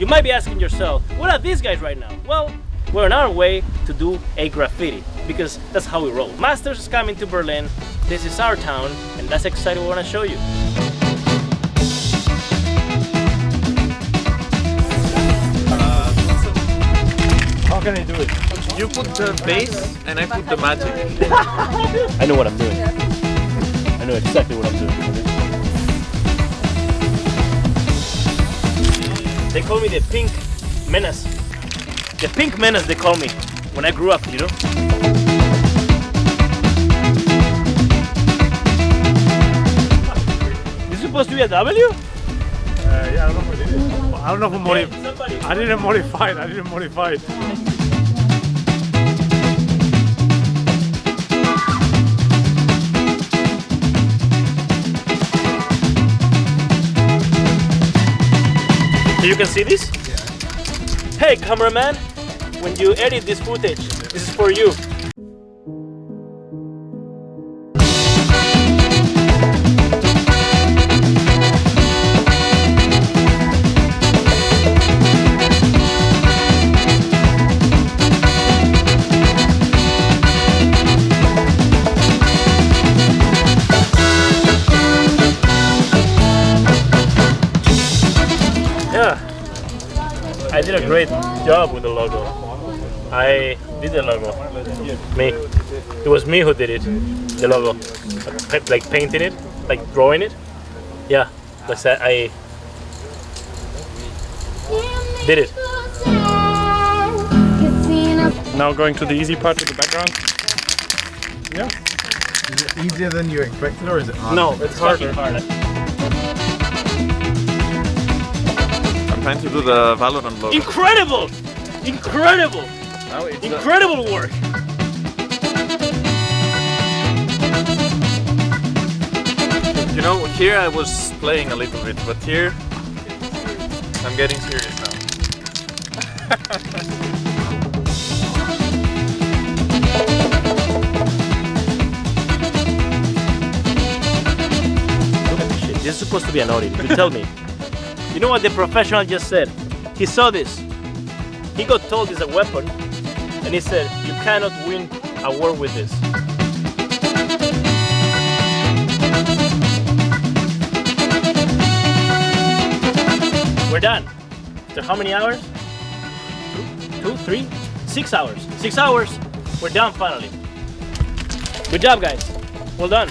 You might be asking yourself, what are these guys right now? Well, we're on our way to do a graffiti because that's how we roll. Masters is coming to Berlin. This is our town and that's exactly what I want to show you. How can I do it? You put the bass and I put the magic. I know what I'm doing. I know exactly what I'm doing. They call me the pink menace. The pink menace they call me when I grew up, you know? This is supposed to be a W? Uh, yeah, I don't know what it is. I don't know who Hey, modif- somebody. I didn't modify it. I didn't modify it. You can see this? Hey cameraman, when you edit this footage, this is for you. Yeah, I did a great job with the logo. I did the logo. Me. It was me who did it. The logo. Like- Like painting it, like drawing it. Yeah, that's that. I did it. Now going to the easy part with the background. Yeah. Is it easier than you expected or is it harder? No, it's harder. hard. I'm trying to do the Valorant logo. Incredible! Incredible! Now it's the- Incredible work! you know, here I was playing a little bit, but here I'm getting serious now. Look at this shit. This is supposed to be an Odin. You tell me. You know what the professional just said? He saw this. He got told it's a weapon, and he said, "You cannot win a war with this." We're done. After how many hours? Two, two, three, six hours. Six hours. We're done finally. Good job, guys. Well done.